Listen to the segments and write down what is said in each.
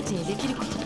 たちにできること。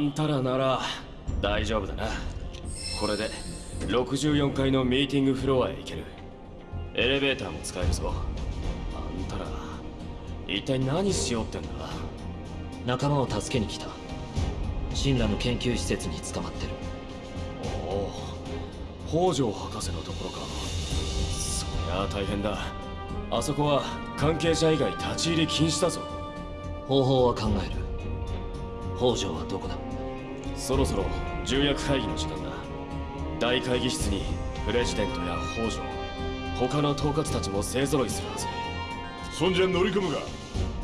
んたらなら大丈夫だな。これで64階のミーティングフロアへ行ける。エレベーターも使えるぞ。あんたら一体何しようってんだ。仲間を助けに来た。神羅の研究施設に捕まってる。おお北条博士のところか。そりゃあ大変だ。あそこは関係者以外立ち入り禁止だぞ。方法は考える。北条はどこだ？そろそろ重役会議の時間だ。大会議室にプレジデントや北条他の統括たちも勢ぞろいするはず。そんじゃ乗り込むが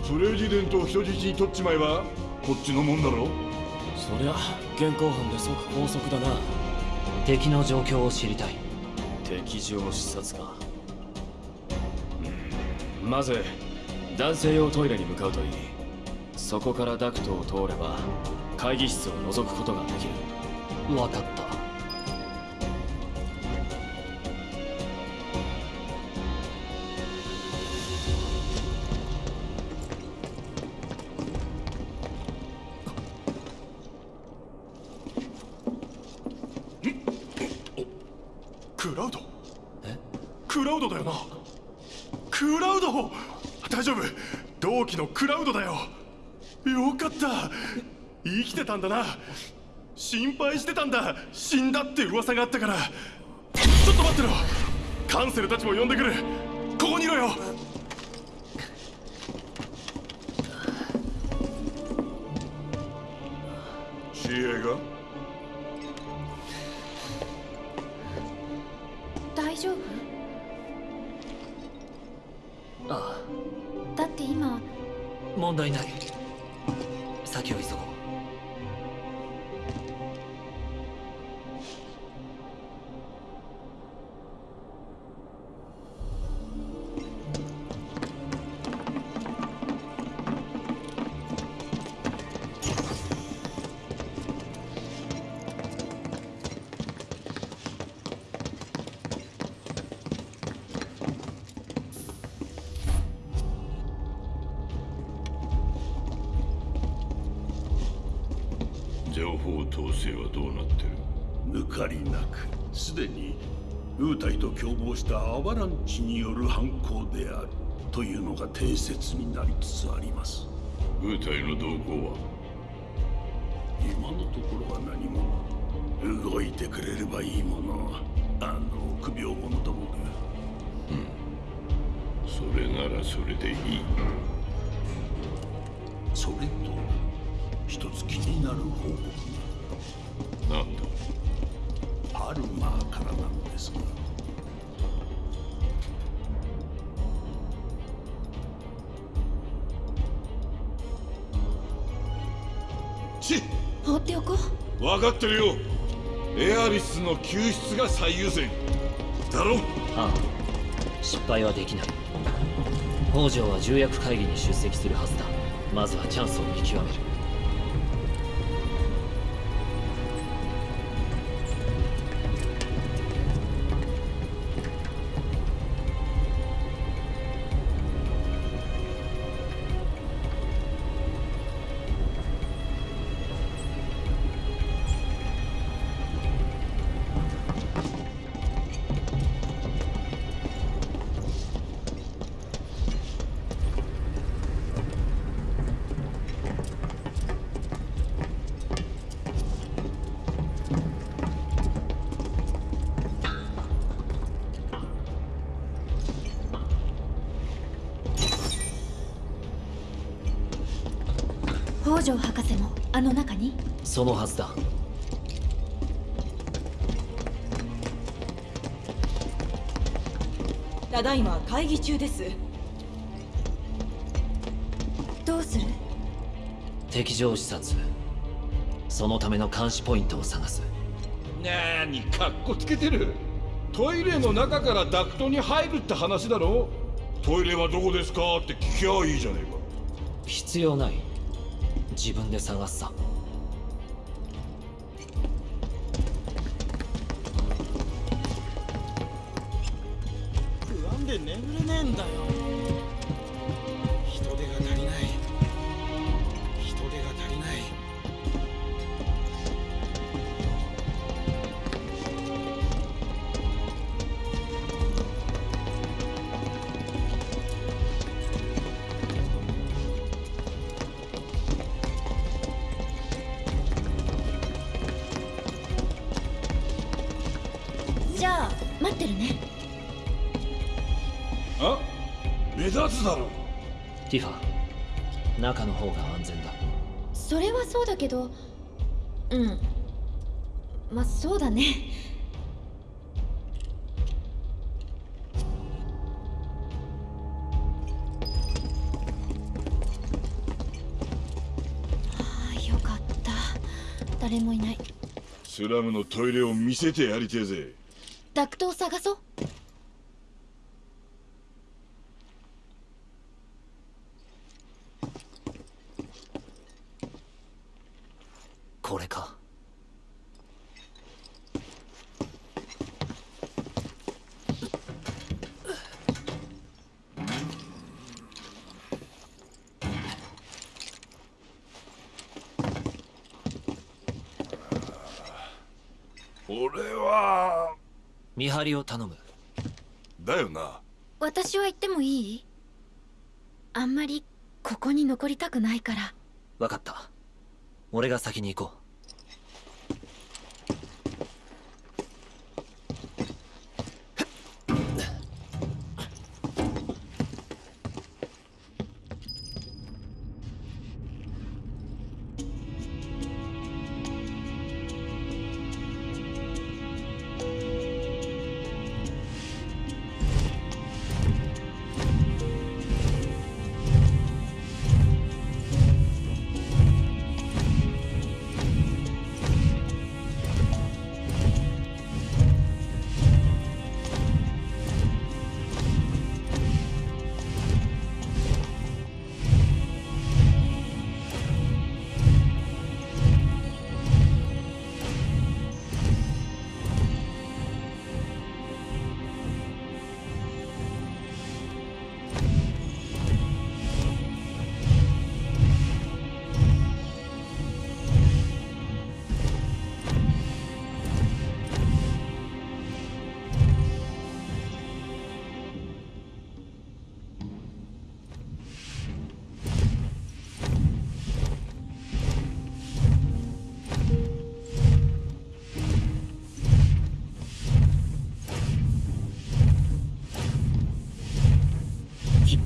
プレジデントを人質に取っちまえばこっちのもんだろそりゃ現行犯で即拘束だな。敵の状況を知りたい。敵情視察か。うん。まず男性用トイレに向かうといいそこからダクトを通れば会議室を覗くことができる。分かった。たんだな。心配してたんだ。死んだって噂があったから。ちょっと待ってろ。カンセルたちも呼んでくる。ここにいろよ。知恵が？アバランチによる犯行であるというのが定説になりつつあります。ウータイの動向は？今のところは何も動いてくれればいいもの。あの臆病者どもが。それならそれでいい。それと一つ気になる報告なんだ？がパルマーからなんですですがかってるよ。エアリスの救出が最優先。だろ？ああ。失敗はできない。北条は重役会議に出席するはずだ。まずはチャンスを見極める。北条博士もあの中に？そのはずだ。ただいま会議中です。どうする？敵情視察。そのための監視ポイントを探す。なにかっこつけてる。トイレの中からダクトに入るって話だろ？トイレはどこですか？って聞きゃいいじゃねえか。必要ない自分で探すさ。あ目立つだろ。ティファ中の方が安全だ。それはそうだけどうん。まあそうだね。はあよかった。誰もいない。スラムのトイレを見せてやりてえぜ。ダクトを探そうこれか俺は見張りを頼む。だよな。私は行ってもいい？あんまりここに残りたくないから。分かった。俺が先に行こき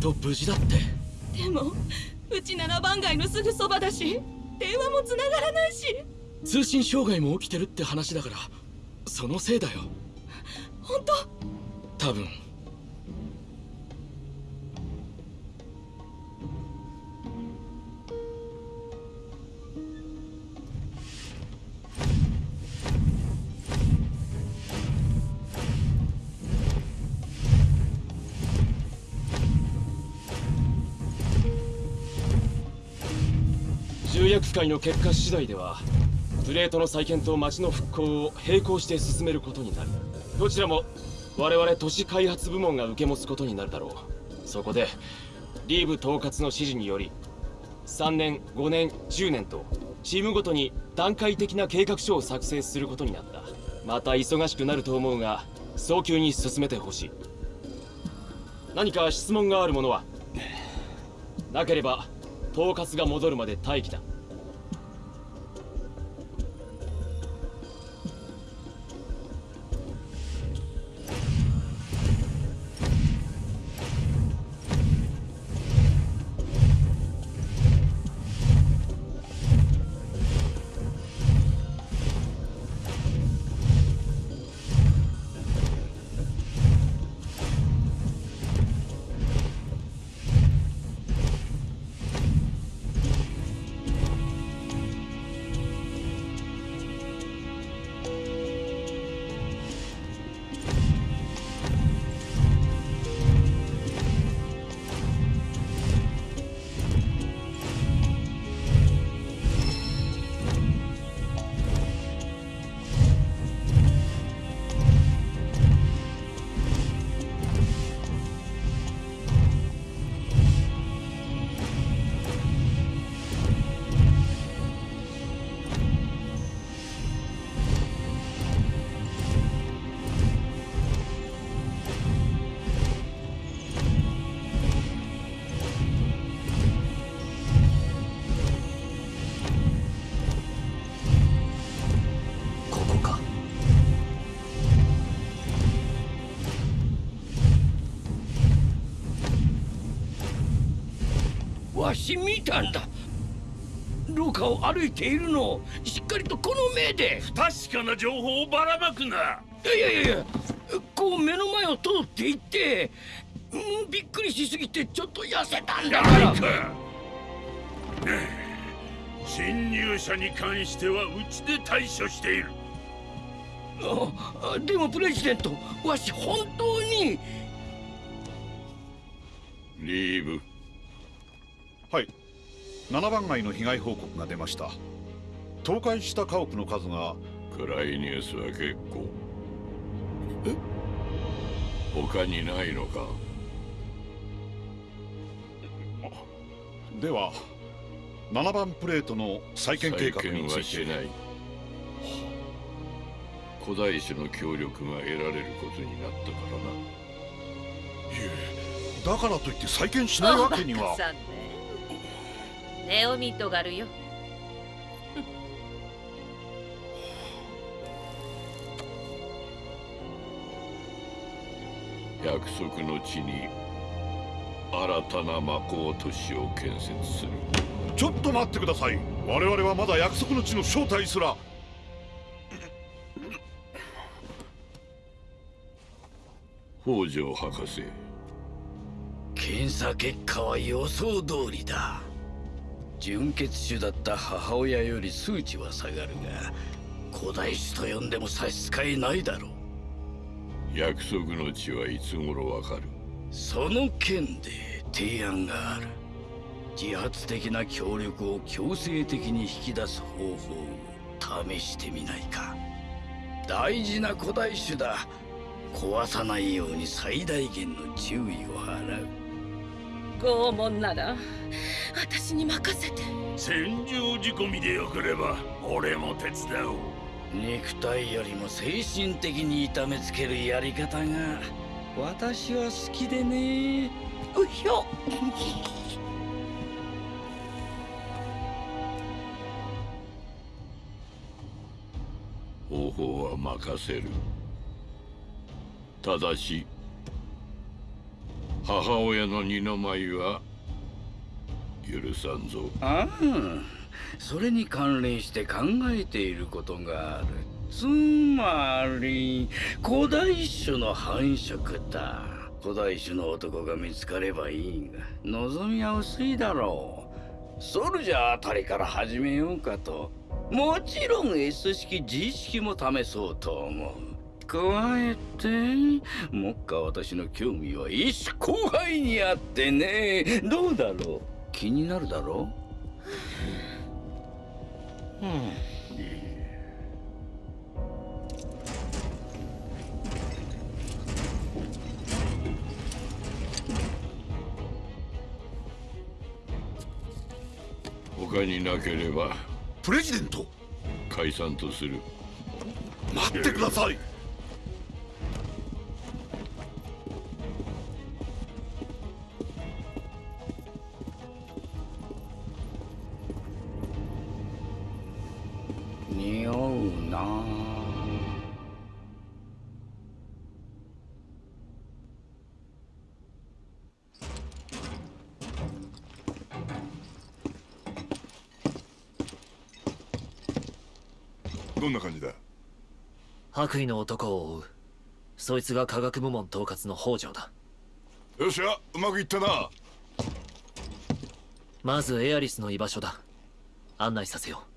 と無事だって。でもうち7番街のすぐそばだし電話も繋がらないし。通信障害も起きてるって話だからそのせいだよ。本当？多分重役会の結果次第ではプレートの再建と町の復興を並行して進めることになる。どちらも我々都市開発部門が受け持つことになるだろう。そこでリーブ統括の指示により3年5年10年とチームごとに段階的な計画書を作成することになった。また忙しくなると思うが早急に進めてほしい。何か質問がある者は？なければ統括が戻るまで待機だ。わし見たんだ。廊下を歩いているのをしっかりとこの目で。不確かな情報をばらまくな。いやいやいやこう目の前を通っていってうんびっくりしすぎてちょっと痩せたんだから。侵入者に関してはうちで対処している。あでもプレジデントわし本当に。リーブはい。7番街の被害報告が出ました。倒壊した家屋の数が暗いニュースは結構。他にないのか？では7番プレートの再建計画につ再建いてはしてない。古代種の協力が得られることになったからな。だからといって再建しないわけにはおバカさんねネオミトガルよ。約束の地に新たな魔法都市を建設する。ちょっと待ってください。我々はまだ約束の地の正体すら。北条博士。検査結果は予想通りだ純血種だった母親より数値は下がるが古代種と呼んでも差し支えないだろう。約束の地はいつ頃わかる？その件で提案がある。自発的な協力を強制的に引き出す方法を試してみないか。大事な古代種だ。壊さないように最大限の注意を払う拷問なら私に任せて。戦場仕込みでよければ俺も手伝おう。肉体よりも精神的に痛めつけるやり方が私は好きでね。うひょ。方法は任せる。ただし母親の二の舞は許さんぞ。ああそれに関連して考えていることがある。つまり古代種の繁殖だ。古代種の男が見つかればいいが望みは薄いだろう。ソルジャーあたりから始めようかと。もちろん S 式 G 式も試そうと思う。加えてもっか私の興味は一種後輩にあってね。どうだろう？気になるだろう？うん。他になければプレジデント？解散とする。待ってくださいどんな感じだ？白衣の男を追う。そいつが科学部門統括の北条だ。よっしゃうまくいったな。まずエアリスの居場所だ。案内させよう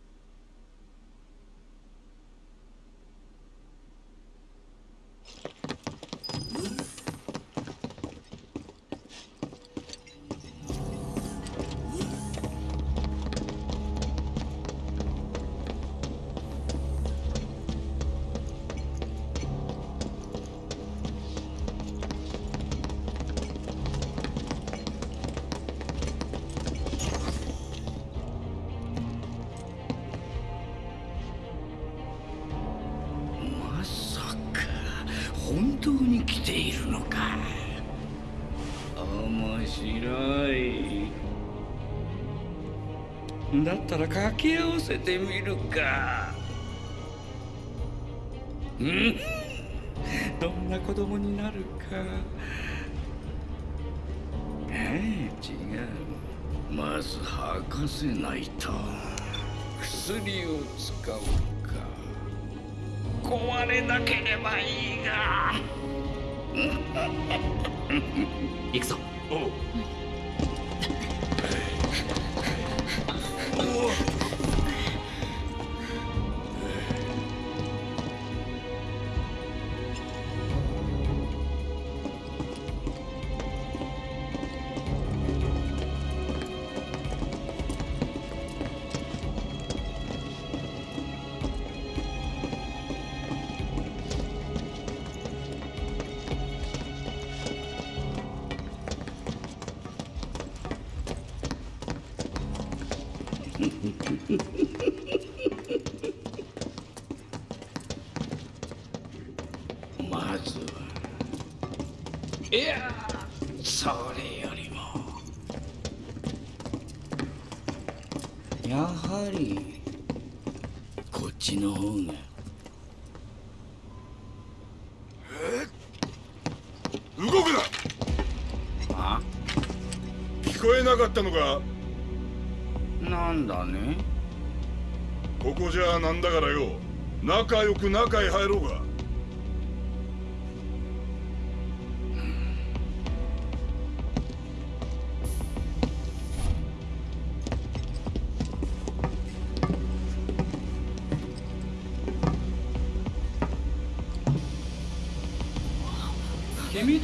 になるか。ええ違う。まず吐かせないと。薬を使うか。壊れなければいいが。行くぞ。おう。ま動くな！あ聞こえなかったのか？なんだね？ここじゃなんだからよ。仲良く中へ入ろうが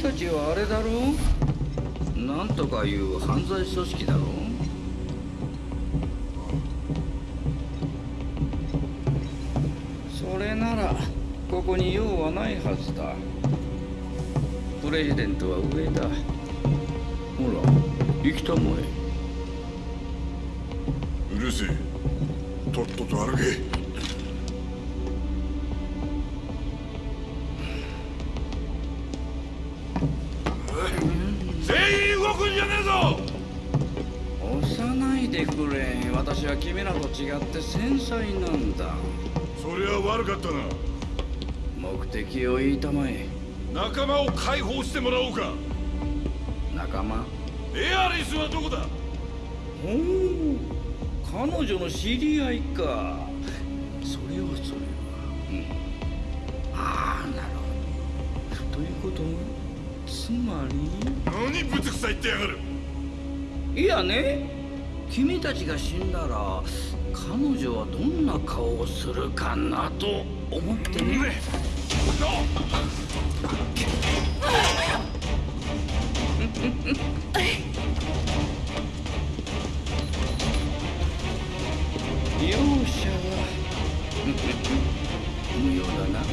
たちはあれだろう？なんとかいう犯罪組織だろう？それならここに用はないはずだ。プレジデントは上だ。ほら行きたまえ。うるせえ。とっとと歩け。違って繊細なんだ。そりゃ悪かったな。目的を言いたまえ。仲間を解放してもらおうか。仲間？エアリスはどこだ？ほう彼女の知り合いか。それはそれは、うん、ああなるほど。ということはつまり？何ぶつくさ言ってやがる。いやね。君たちが死んだら彼女はどんな顔をするかなと思ってね。容赦は無用だな。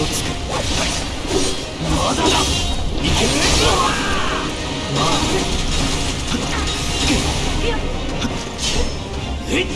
をつまだだ。いけるまあ。え？っ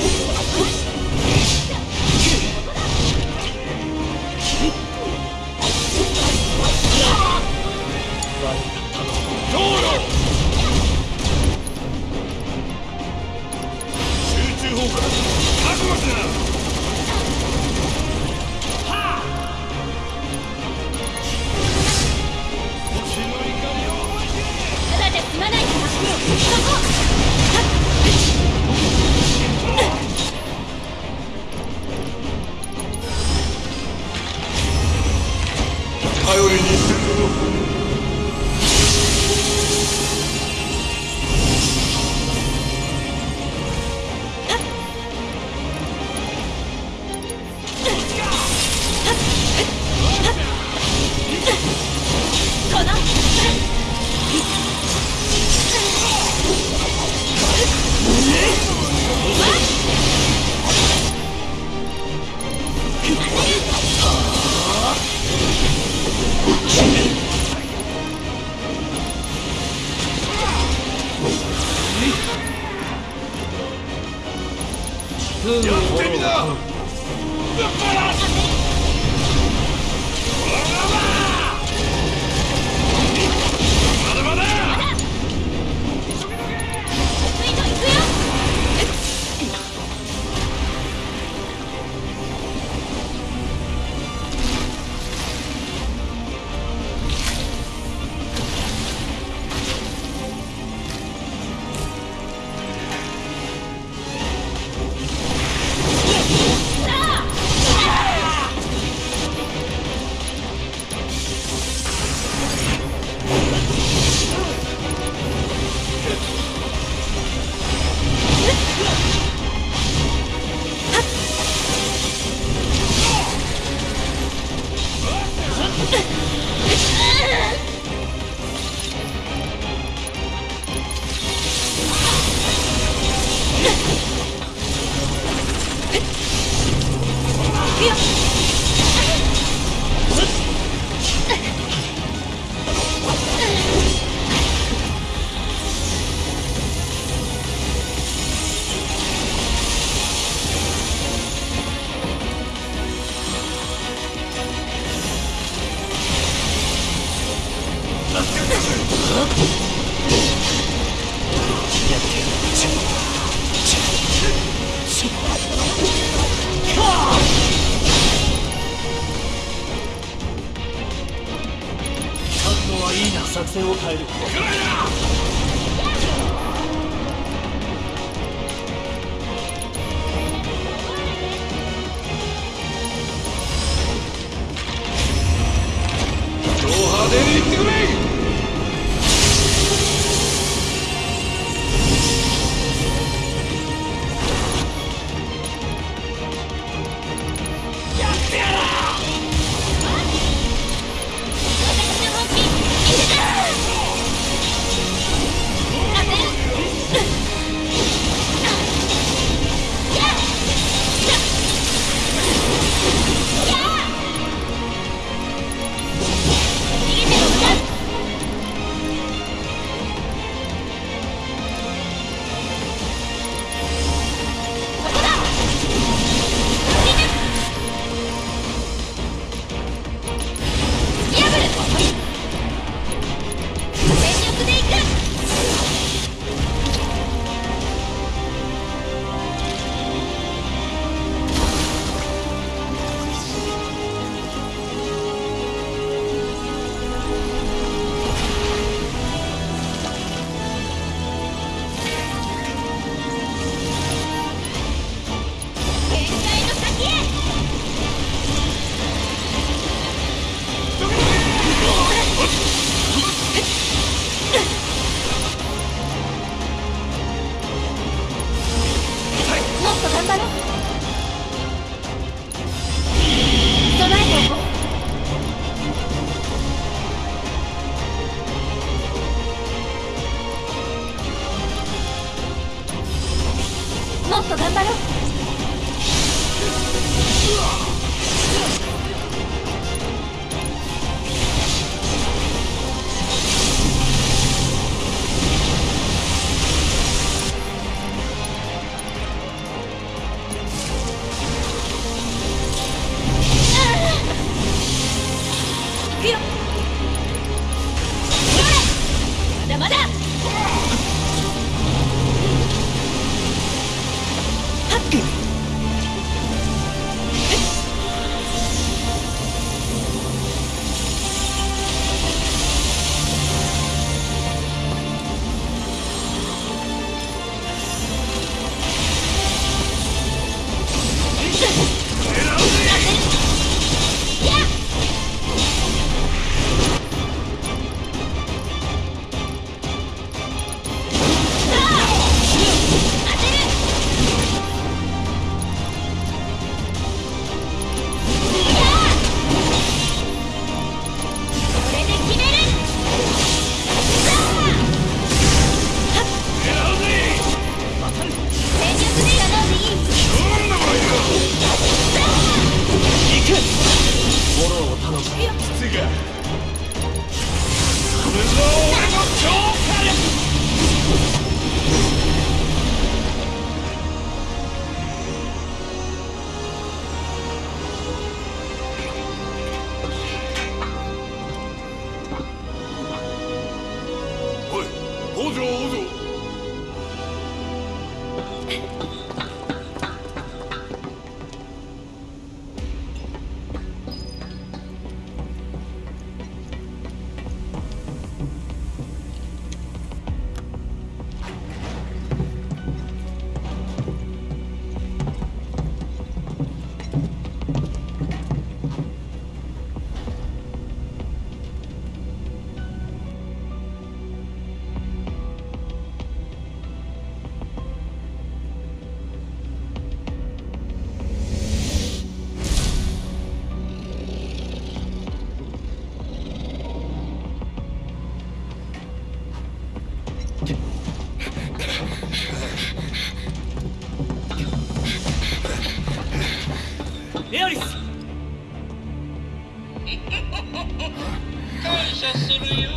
感謝するよ。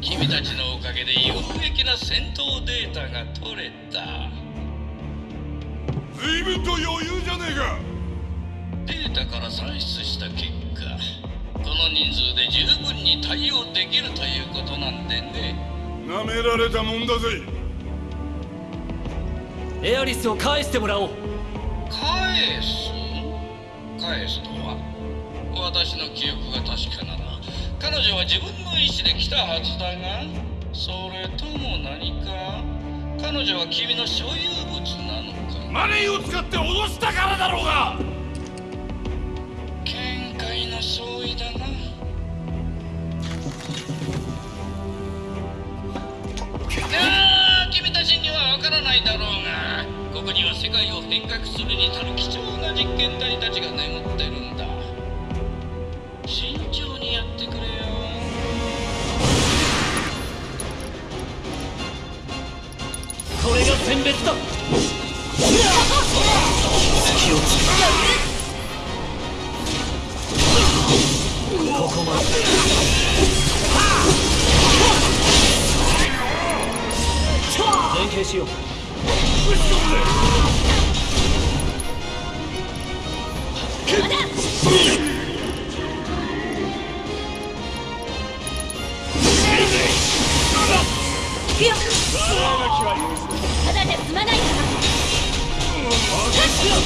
君たちのおかげで有益な戦闘データが取れた。随分と余裕じゃねえか。データから算出した結果この人数で十分に対応できるということなんでね。なめられたもんだぜ。エアリスを返してもらおう。返す？返すとは？私の記憶が確かなら彼女は自分の意思で来たはずだがそれとも何か？彼女は君の所有物なのか？マネーを使って脅したからだろうが！見解の相違だな。君たちにはわからないだろうが。ここには世界を変革するに足る貴重な実験体たちが眠ってるんだこれが選別だ。隙をつくここまで。連携しよう。行くよから沈め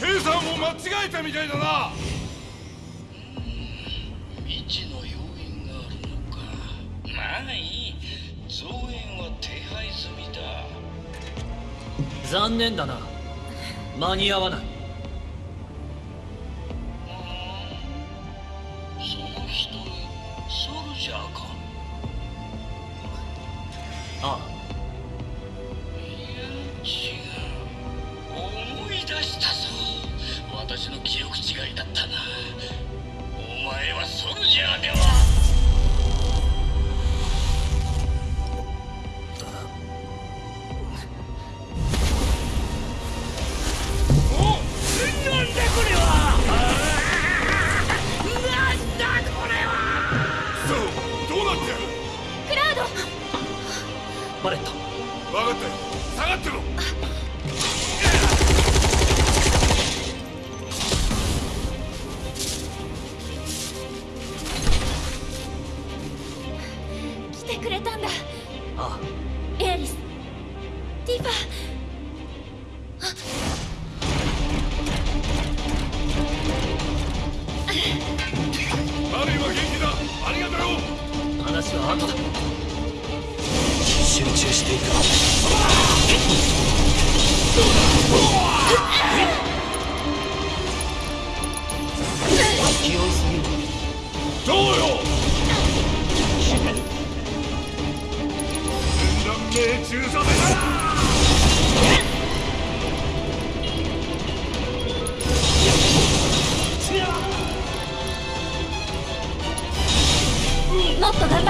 計算を間に合わない。その人ソルジャーか？ああ。思い出したぞ。私の記憶違いだったな。お前はソルジャーでは。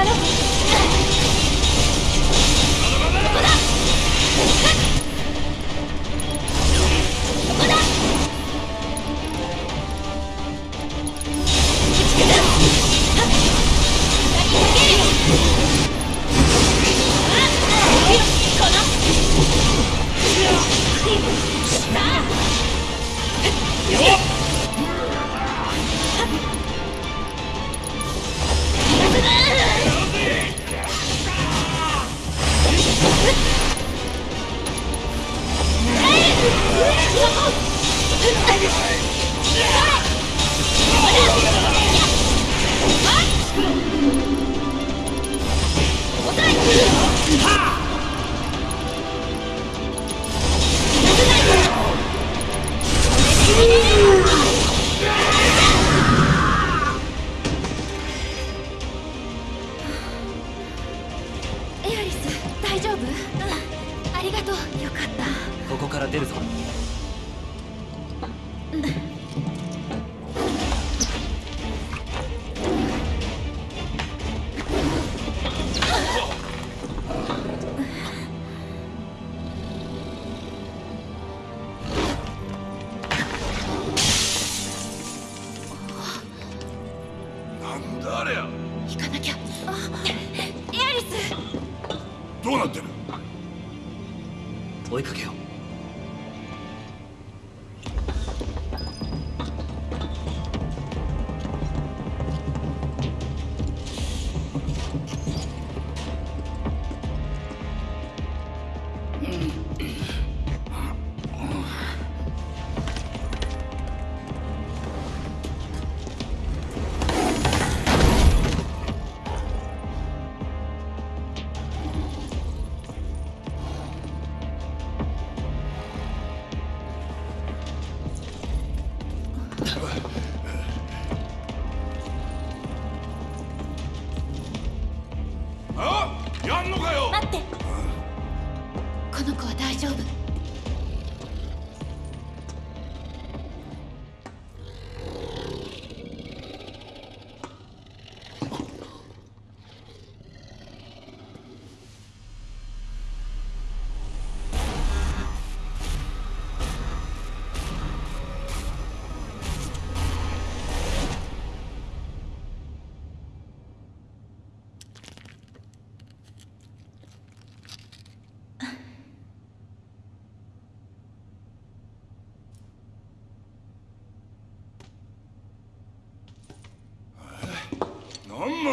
も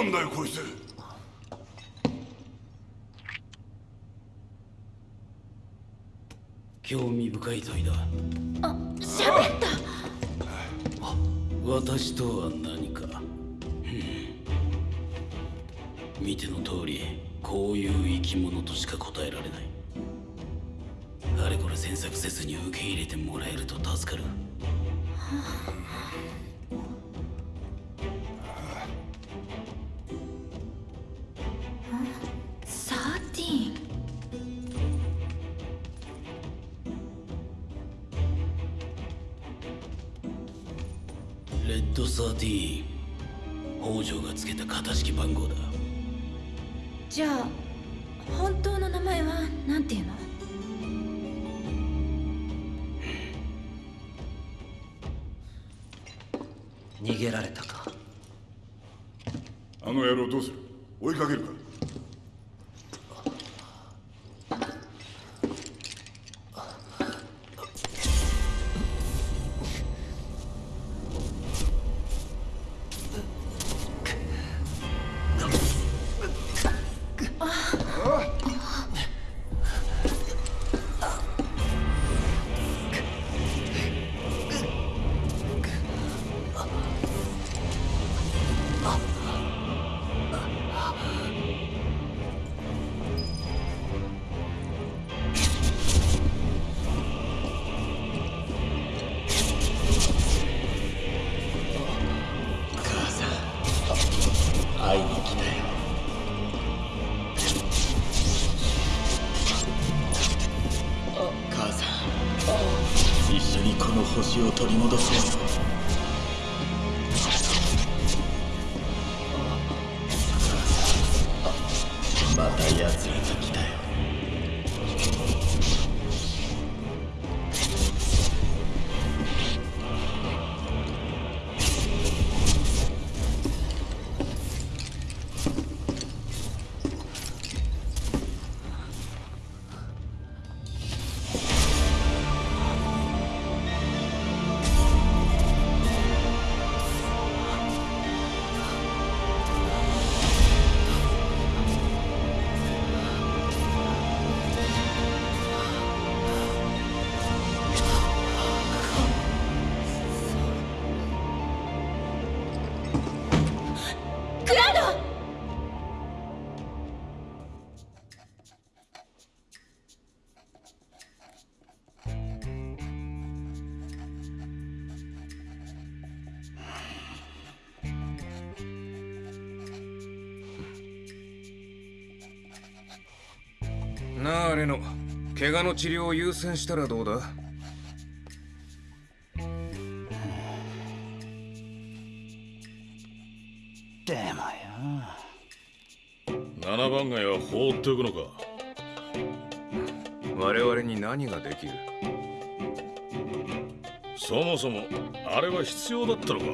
なんだよこいつ。興味深い問いだあ喋った。私とは何か。見ての通りこういう生き物としか答えられない。あれこれ詮索せずに受け入れてもらえると助かるレッドサーティー。ン北条がつけた型式番号だ。じゃあ本当の名前はなんていうの？逃げられたか。あの野郎どうする？追いかけるか？怪我の治療を優先したらどうだ？でもよ。七番街は放っておくのか。我々に何ができる？そもそもあれは必要だったのか。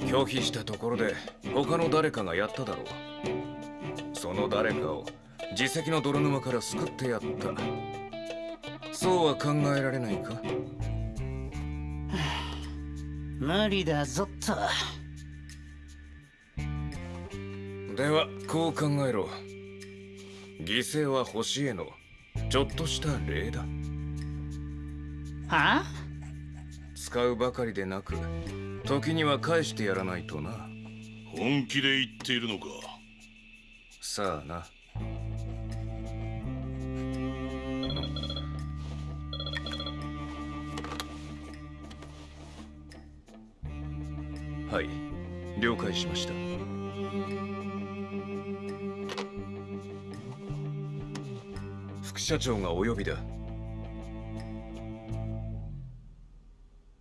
拒否したところで他の誰かがやっただろう。その誰かを自責の泥沼から救ってやった。そうは考えられないか？無理だぞっと。ではこう考えろ。犠牲は星への。ちょっとした礼だ。はあ？使うばかりでなく時には返してやらないとな。本気で言っているのか？さあな了解しました。副社長がお呼びだ。